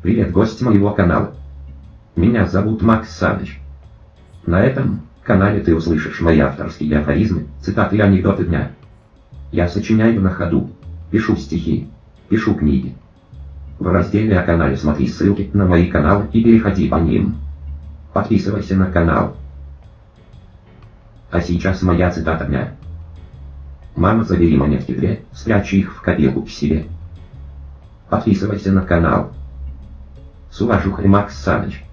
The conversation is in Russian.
Привет, гость моего канала. Меня зовут Макс Саныч. На этом канале ты услышишь мои авторские афоризмы, цитаты и анекдоты дня. Я сочиняю на ходу, пишу стихи, пишу книги. В разделе о канале смотри ссылки на мои каналы и переходи по ним. Подписывайся на канал. А сейчас моя цитата дня. Мама, забери монетки две, спрячь их в копилку к себе. Подписывайся на канал. С уважухой Макс Саныч.